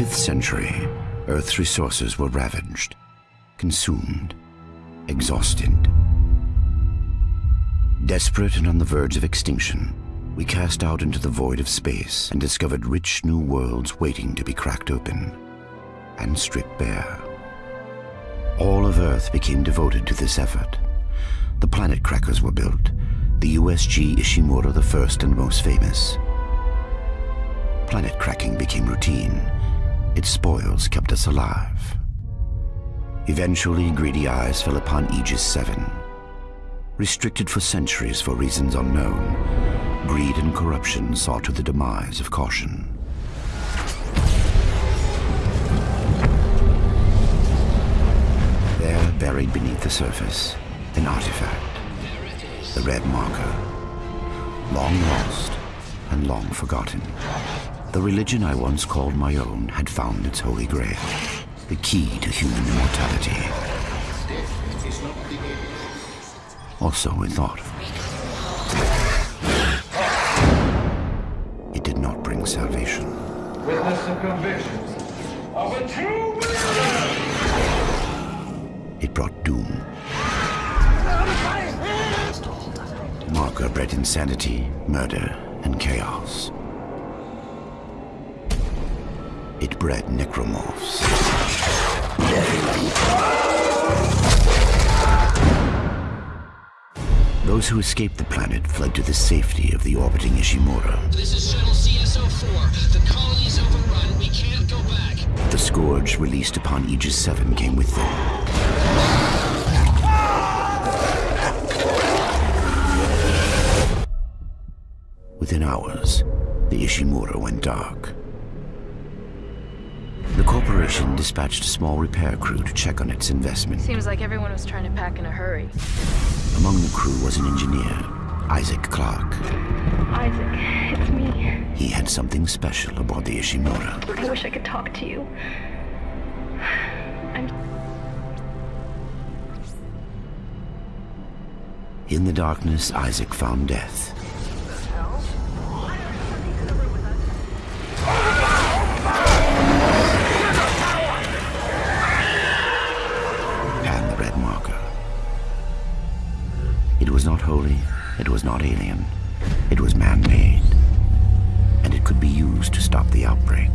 the 25th century, Earth's resources were ravaged, consumed, exhausted. Desperate and on the verge of extinction, we cast out into the void of space and discovered rich new worlds waiting to be cracked open and stripped bare. All of Earth became devoted to this effort. The planet crackers were built, the USG Ishimura the first and most famous. Planet cracking became routine. Its spoils kept us alive. Eventually, greedy eyes fell upon Aegis 7. Restricted for centuries for reasons unknown, greed and corruption saw to the demise of caution. There, buried beneath the surface, an artifact. The red marker. Long lost and long forgotten. The religion I once called my own had found its holy grail. The key to human immortality. Also a thought. It did not bring salvation. Witness the convictions of a true believer! It brought doom. Marker bred insanity, murder, and chaos. It bred necromorphs. Those who escaped the planet fled to the safety of the orbiting Ishimura. This is Shuttle CS-04. The colony's overrun. We can't go back. The scourge released upon Aegis 7 came with them. Within hours, the Ishimura went dark. The corporation dispatched a small repair crew to check on its investment. Seems like everyone was trying to pack in a hurry. Among the crew was an engineer, Isaac Clarke. Isaac, it's me. He had something special aboard the Ishimura. I wish I could talk to you. I'm In the darkness, Isaac found death. It was not alien, it was man-made. And it could be used to stop the outbreak.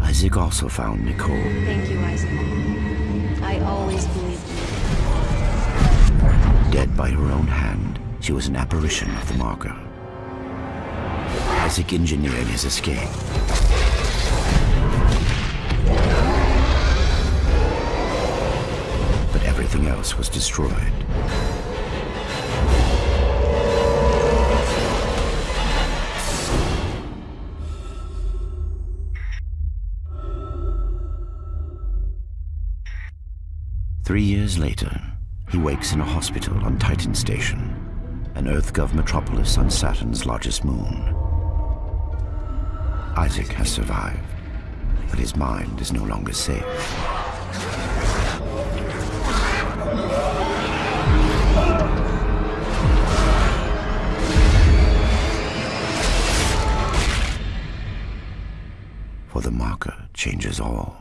Isaac also found Nicole. Thank you, Isaac. I always believed in you. Dead by her own hand, she was an apparition of the marker. Isaac engineered his escape. But everything else was destroyed. Three years later, he wakes in a hospital on Titan Station, an EarthGov metropolis on Saturn's largest moon. Isaac has survived, but his mind is no longer safe. For the marker changes all.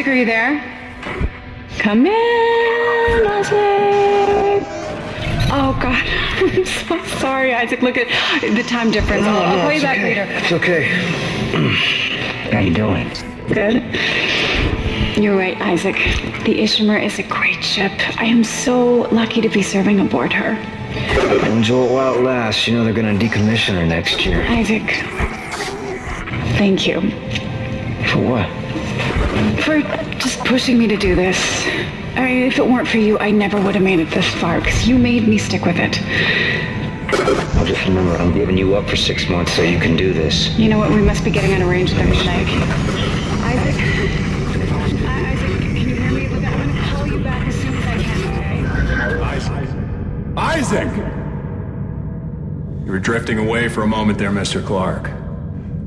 Isaac, are you there? Come in, Isaac. Oh God, I'm so sorry, Isaac. Look at the time difference. I'll, I'll call you back later. It's okay. How you doing? Good. You're right, Isaac. The Ishimura is a great ship. I am so lucky to be serving aboard her. Enjoy it while it lasts. You know they're gonna decommission her next year. Isaac, thank you. For what? For just pushing me to do this. I mean, if it weren't for you, I never would have made it this far, because you made me stick with it. Well, just remember, I'm giving you up for six months so you can do this. You know what? We must be getting out of range there, Snake. Isaac. Isaac, can you hear me? I'm gonna call you back as soon as I can, okay? Isaac! You were drifting away for a moment there, Mr. Clarke.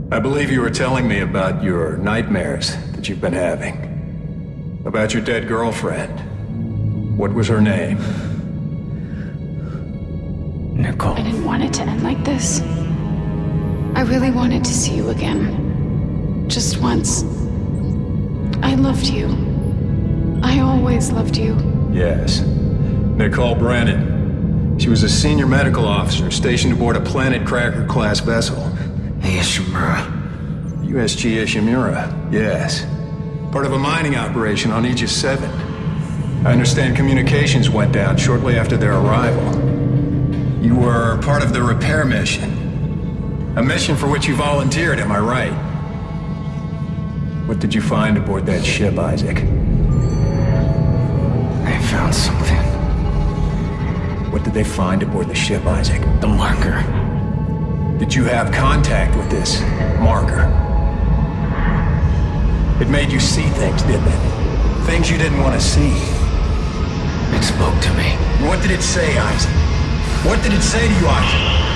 I believe you were telling me about your nightmares that you've been having. About your dead girlfriend. What was her name? Nicole. I didn't want it to end like this. I really wanted to see you again. Just once. I loved you. I always loved you. Yes. Nicole Brennan. She was a senior medical officer stationed aboard a Planet Cracker class vessel. Hey, Ishimura. USG Ishimura, yes. Part of a mining operation on Aegis 7. I understand communications went down shortly after their arrival. You were part of the repair mission. A mission for which you volunteered, am I right? What did you find aboard that ship, Isaac? I found something. What did they find aboard the ship, Isaac? The marker. Did you have contact with this marker? It made you see things, didn't it? Things you didn't want to see. It spoke to me. What did it say, Isaac? What did it say to you, Isaac?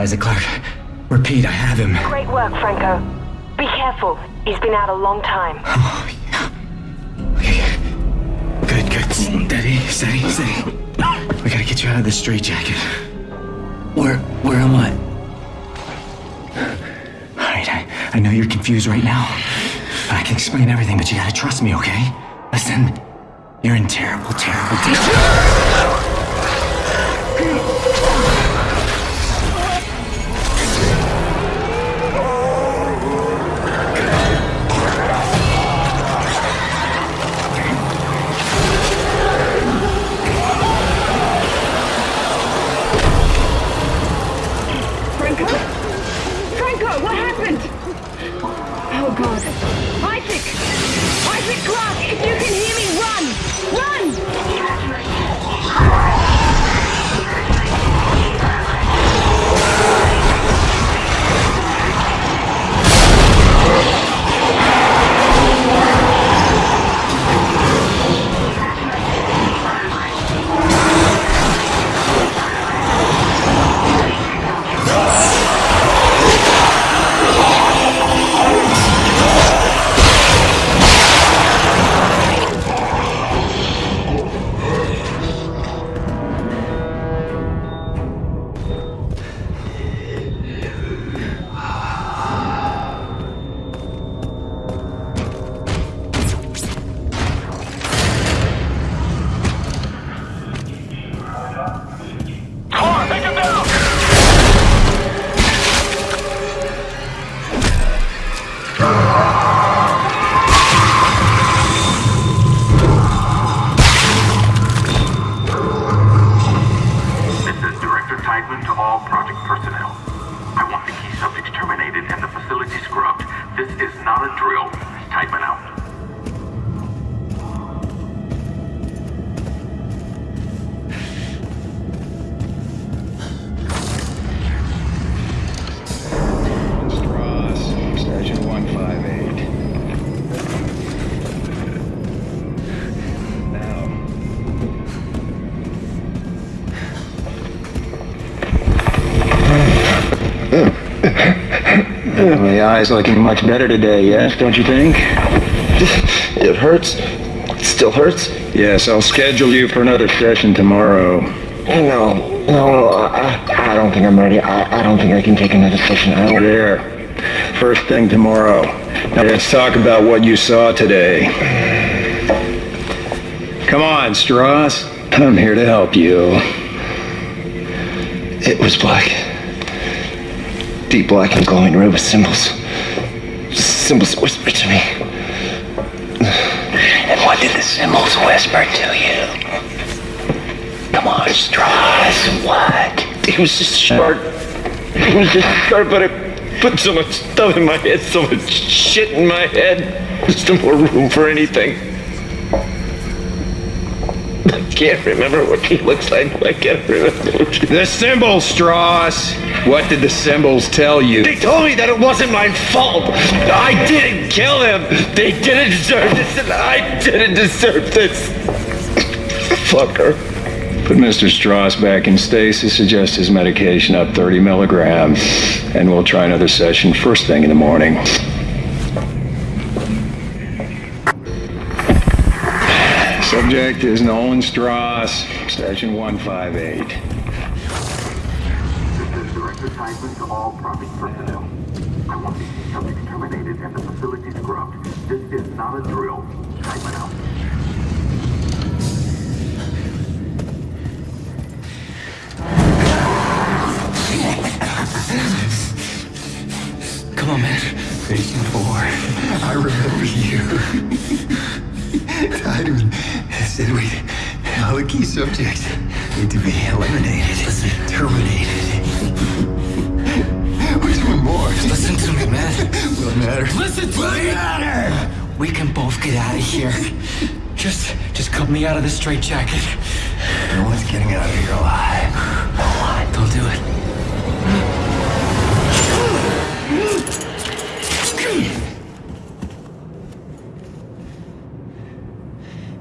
Isaac Clarke. Repeat, I have him. Great work, Franco. Be careful. He's been out a long time. Oh, yeah. Okay. Good, good. Mm, steady, steady, steady. We gotta get you out of this straitjacket. Where, where am I? Alright, I, I know you're confused right now. I can explain everything, but you gotta trust me, okay? Listen, you're in terrible, terrible danger. Eyes looking much better today, yes, don't you think? It hurts. It still hurts. Yes, I'll schedule you for another session tomorrow. No, no, no. I, I don't think I'm ready. I, I don't think I can take another session. I don't. There. First thing tomorrow. Now let's talk about what you saw today. Come on, Stross. I'm here to help you. It was black. Deep black and glowing red with symbols. Symbols whispered to me. And what did the symbols whisper to you? Come on, Stross, what? It was just sharp. It was just sharp, but it put so much stuff in my head, so much shit in my head. There's no more room for anything. I can't remember what he looks like. I can't remember. The symbols, Stross. What did the symbols tell you? They told me that it wasn't my fault. I didn't kill him. They didn't deserve this, and I didn't deserve this. Fucker. Put Mr. Stross back in stasis, adjust his medication up 30 milligrams, and we'll try another session first thing in the morning. Subject is Nolan Stross, station 158. This is direct assignment to all personnel. I want these subjects terminated and the facility scrubbed. This is not a drill. Come on, man. Patient 4, I remember you. Tiedemann said we, all the key subjects need to be eliminated, Listen. terminated. Where's one more? Listen to me, man. What matters? Listen to me. We can both get out of here. Just, just cut me out of this straitjacket. No one's getting out of here alive. Don't do it.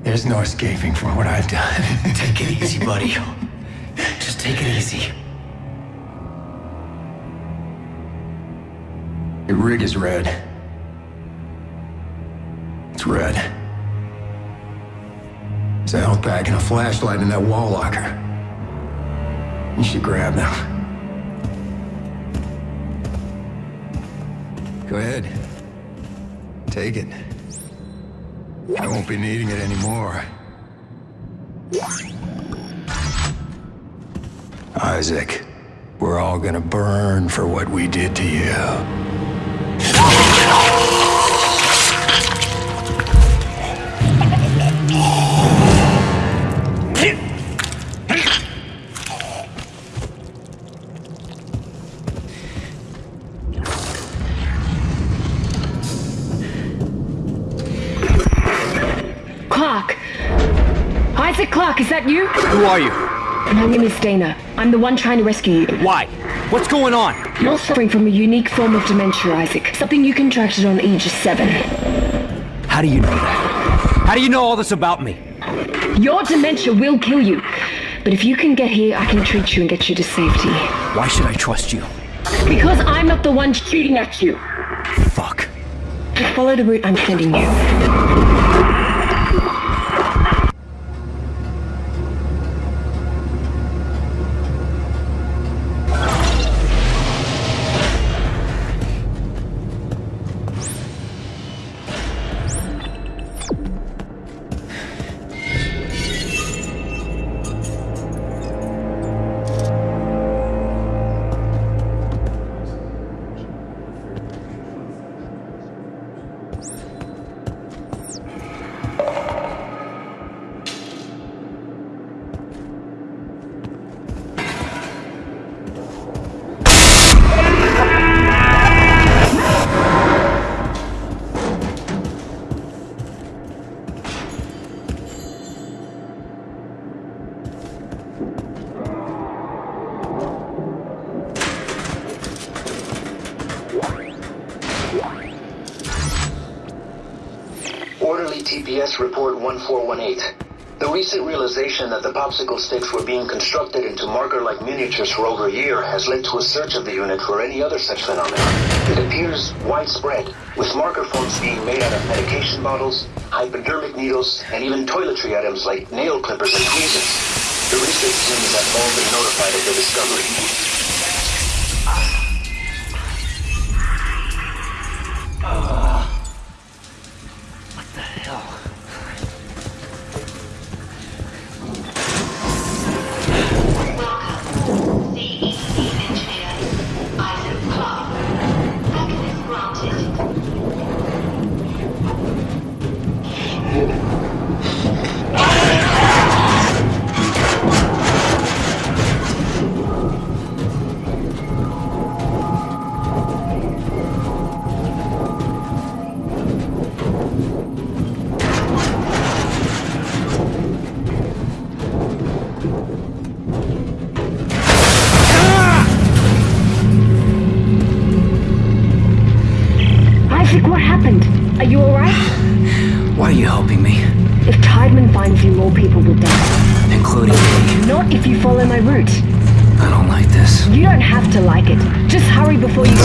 There's no escaping from what I've done. Take it easy, buddy. Just take it easy. Your rig is red. It's red. There's a health pack and a flashlight in that wall locker. You should grab them. Go ahead. Take it. I won't be needing it anymore. Isaac, we're all gonna burn for what we did to you. Isaac Clarke, is that you? Who are you? My name is Daina. I'm the one trying to rescue you. Why? What's going on? You're suffering from a unique form of dementia, Isaac. Something you contracted on Aegis 7. How do you know that? How do you know all this about me? Your dementia will kill you. But if you can get here, I can treat you and get you to safety. Why should I trust you? Because I'm not the one shooting at you. Fuck. Just follow the route I'm sending you. 418. The recent realization that the popsicle sticks were being constructed into marker-like miniatures for over a year has led to a search of the unit for any other such phenomenon. It appears widespread, with marker forms being made out of medication bottles, hypodermic needles, and even toiletry items like nail clippers and tweezers. The research team has all been notified of the discovery. Yeah. You follow my route. I don't like this. You don't have to like it. Just hurry before you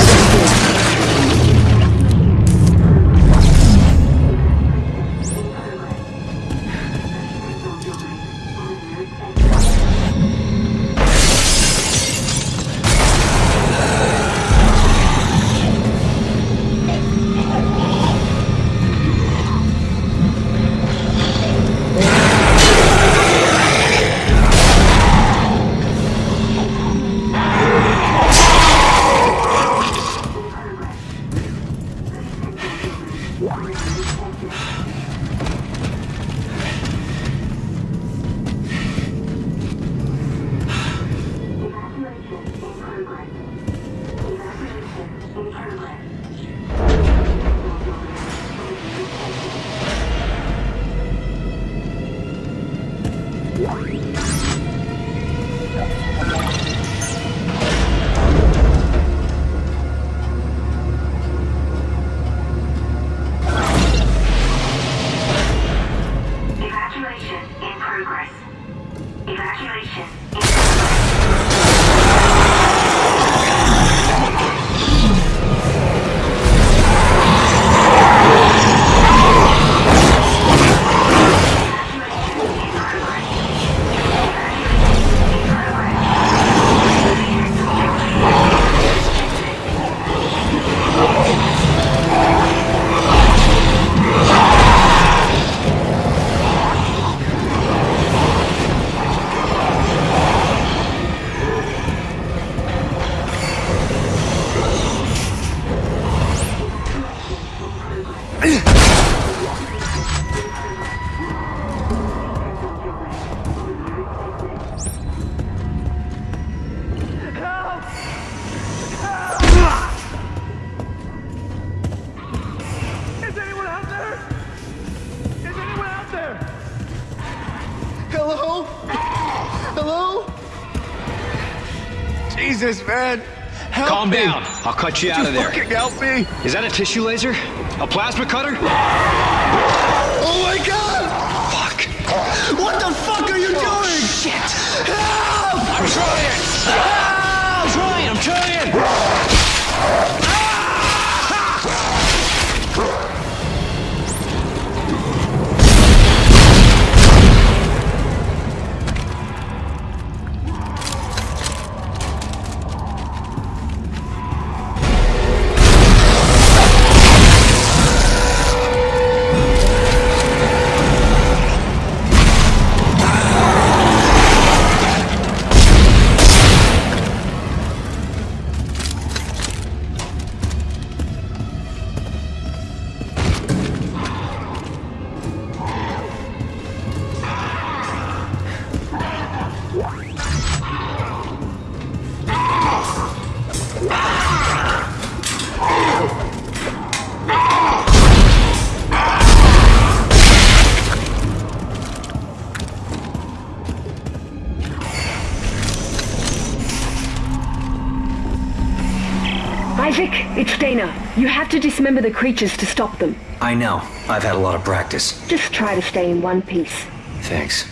I'll cut you out Just of there. fucking help me. Is that a tissue laser? A plasma cutter? Oh my god! Fuck. What the fuck are you doing? Shit. Help! I'm trying. Isaac, it's Daina. You have to dismember the creatures to stop them. I know. I've had a lot of practice. Just try to stay in one piece. Thanks.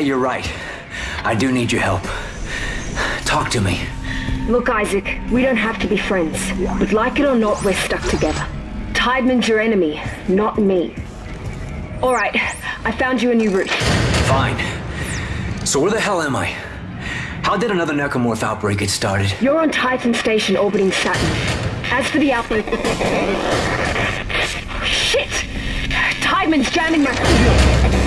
You're right. I do need your help. Talk to me. Look, Isaac, we don't have to be friends. But like it or not, we're stuck together. Tiedemann's your enemy, not me. All right, I found you a new route. Fine. So where the hell am I? How did another necromorph outbreak get started? You're on Titan Station orbiting Saturn. As for the outbreak... Shit! Tiedemann's jamming my signal.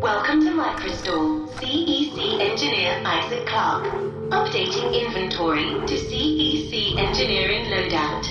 Welcome to Microstore. CEC engineer Isaac Clarke. Updating inventory to CEC engineering loadout.